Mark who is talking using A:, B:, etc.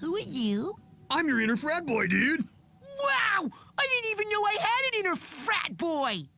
A: Who are you?
B: I'm your inner frat boy, dude.
A: Wow! I didn't even know I had an inner frat boy!